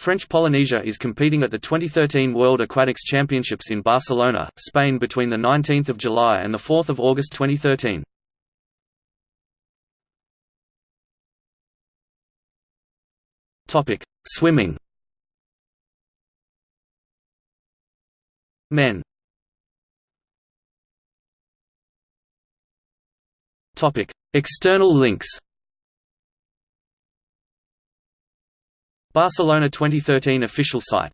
French Polynesia is competing at the 2013 World Aquatics Championships in Barcelona, Spain between 19 July and 4 August 2013. Swimming. Men. External links Barcelona 2013 official site